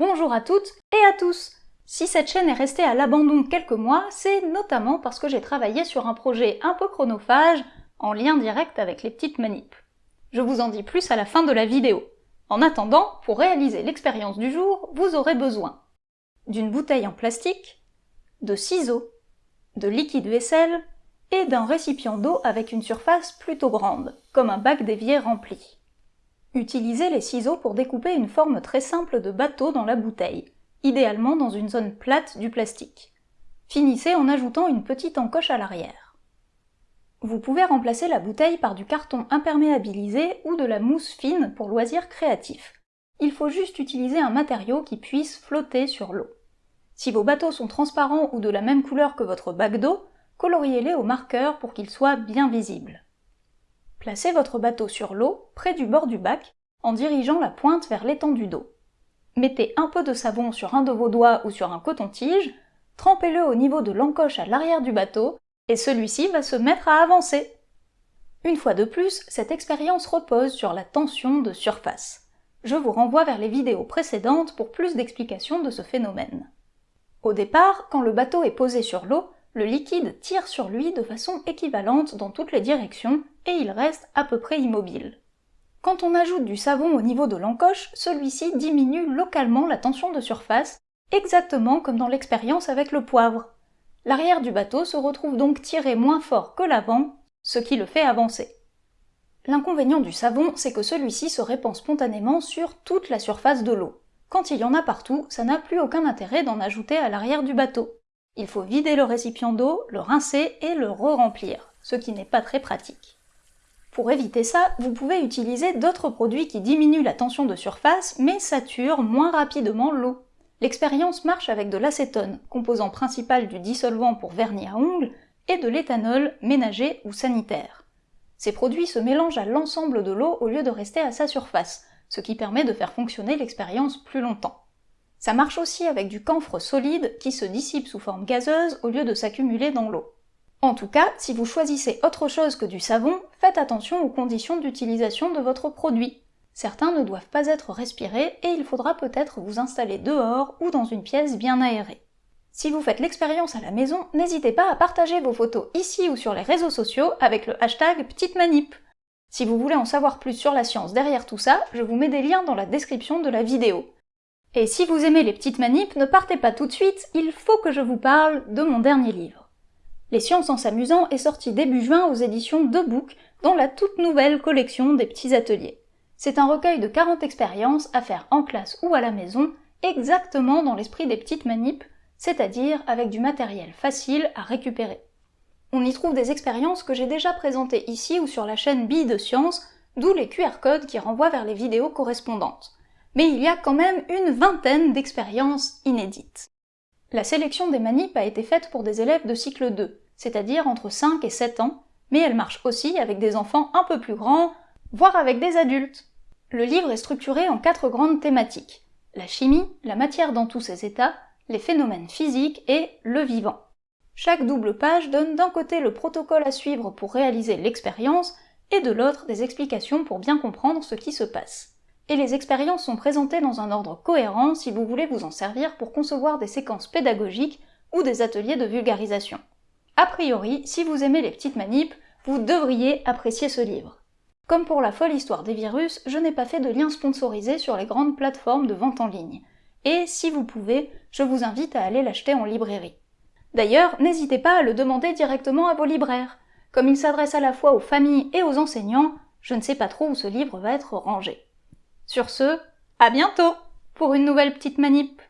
Bonjour à toutes et à tous Si cette chaîne est restée à l'abandon quelques mois, c'est notamment parce que j'ai travaillé sur un projet un peu chronophage, en lien direct avec les petites manips. Je vous en dis plus à la fin de la vidéo. En attendant, pour réaliser l'expérience du jour, vous aurez besoin d'une bouteille en plastique, de ciseaux, de liquide vaisselle et d'un récipient d'eau avec une surface plutôt grande, comme un bac d'évier rempli. Utilisez les ciseaux pour découper une forme très simple de bateau dans la bouteille, idéalement dans une zone plate du plastique. Finissez en ajoutant une petite encoche à l'arrière. Vous pouvez remplacer la bouteille par du carton imperméabilisé ou de la mousse fine pour loisirs créatifs. Il faut juste utiliser un matériau qui puisse flotter sur l'eau. Si vos bateaux sont transparents ou de la même couleur que votre bac d'eau, coloriez-les au marqueur pour qu'ils soient bien visibles. Placez votre bateau sur l'eau, près du bord du bac, en dirigeant la pointe vers l'étendue d'eau. Mettez un peu de savon sur un de vos doigts ou sur un coton-tige, trempez-le au niveau de l'encoche à l'arrière du bateau, et celui-ci va se mettre à avancer. Une fois de plus, cette expérience repose sur la tension de surface. Je vous renvoie vers les vidéos précédentes pour plus d'explications de ce phénomène. Au départ, quand le bateau est posé sur l'eau, le liquide tire sur lui de façon équivalente dans toutes les directions et il reste à peu près immobile. Quand on ajoute du savon au niveau de l'encoche, celui-ci diminue localement la tension de surface, exactement comme dans l'expérience avec le poivre. L'arrière du bateau se retrouve donc tiré moins fort que l'avant, ce qui le fait avancer. L'inconvénient du savon, c'est que celui-ci se répand spontanément sur toute la surface de l'eau. Quand il y en a partout, ça n'a plus aucun intérêt d'en ajouter à l'arrière du bateau. Il faut vider le récipient d'eau, le rincer et le re-remplir, ce qui n'est pas très pratique. Pour éviter ça, vous pouvez utiliser d'autres produits qui diminuent la tension de surface mais saturent moins rapidement l'eau. L'expérience marche avec de l'acétone, composant principal du dissolvant pour vernis à ongles, et de l'éthanol ménager ou sanitaire. Ces produits se mélangent à l'ensemble de l'eau au lieu de rester à sa surface, ce qui permet de faire fonctionner l'expérience plus longtemps. Ça marche aussi avec du camphre solide qui se dissipe sous forme gazeuse au lieu de s'accumuler dans l'eau. En tout cas, si vous choisissez autre chose que du savon, faites attention aux conditions d'utilisation de votre produit. Certains ne doivent pas être respirés et il faudra peut-être vous installer dehors ou dans une pièce bien aérée. Si vous faites l'expérience à la maison, n'hésitez pas à partager vos photos ici ou sur les réseaux sociaux avec le hashtag Petite Manip. Si vous voulez en savoir plus sur la science derrière tout ça, je vous mets des liens dans la description de la vidéo. Et si vous aimez les petites manips, ne partez pas tout de suite, il faut que je vous parle de mon dernier livre. Les sciences en s'amusant est sorti début juin aux éditions de Book, dans la toute nouvelle collection des petits ateliers. C'est un recueil de 40 expériences à faire en classe ou à la maison, exactement dans l'esprit des petites manips, c'est-à-dire avec du matériel facile à récupérer. On y trouve des expériences que j'ai déjà présentées ici ou sur la chaîne Billes de Science, d'où les QR codes qui renvoient vers les vidéos correspondantes mais il y a quand même une vingtaine d'expériences inédites. La sélection des manips a été faite pour des élèves de cycle 2, c'est-à-dire entre 5 et 7 ans, mais elle marche aussi avec des enfants un peu plus grands, voire avec des adultes. Le livre est structuré en quatre grandes thématiques. La chimie, la matière dans tous ses états, les phénomènes physiques et le vivant. Chaque double page donne d'un côté le protocole à suivre pour réaliser l'expérience et de l'autre des explications pour bien comprendre ce qui se passe et les expériences sont présentées dans un ordre cohérent si vous voulez vous en servir pour concevoir des séquences pédagogiques ou des ateliers de vulgarisation. A priori, si vous aimez les petites manips, vous devriez apprécier ce livre. Comme pour la folle histoire des virus, je n'ai pas fait de lien sponsorisé sur les grandes plateformes de vente en ligne. Et si vous pouvez, je vous invite à aller l'acheter en librairie. D'ailleurs, n'hésitez pas à le demander directement à vos libraires. Comme il s'adresse à la fois aux familles et aux enseignants, je ne sais pas trop où ce livre va être rangé. Sur ce, à bientôt pour une nouvelle petite manip